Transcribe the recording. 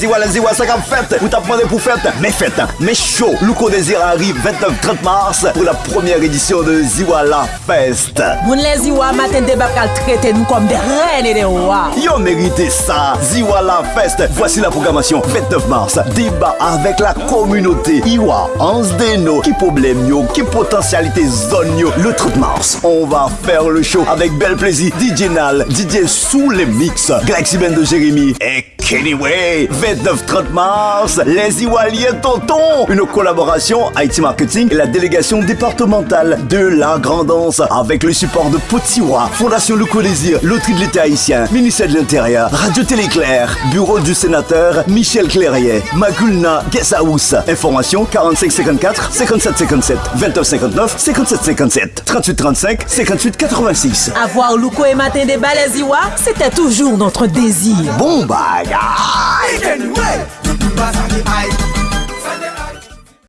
ziwa, les ziwa, ça comme fête. Vous t'apprenez pour fête, mais fête, mais chaud. Louko Désir arrive 29-30 mars pour la première édition de Ziwala Fest. Moun les ziwa matin de bab kal traite nous comme des reines et des rois. Yo mérité ça, Ziwala Fest. Voici la programmation 29 mars. Débat avec la communauté. Iwa, Hans Deno, qui problème yo, qui potentialité zone yo. Le 30 mars, on va faire le show avec bel plaisir. DJ Nal, DJ sous les mix, Galaxy Band de Jérémy et Kenny Way. 29-30 mars, les Iwaliens Tonton. Une collaboration Haïti Marketing et la délégation départementale de la Grandance avec le support de Potiwa, Fondation Le Désir, Loterie de l'État haïtien, ministère de l'Intérieur, Radio Téléclair, Bureau du sénateur Michel Clérier, Magulna Guest House. Information 45 54 57 57 29 59 57 57 38 35 58 86. Avoir Louko et matin de bas les ziwa, c'était toujours notre désir. Bon Ah!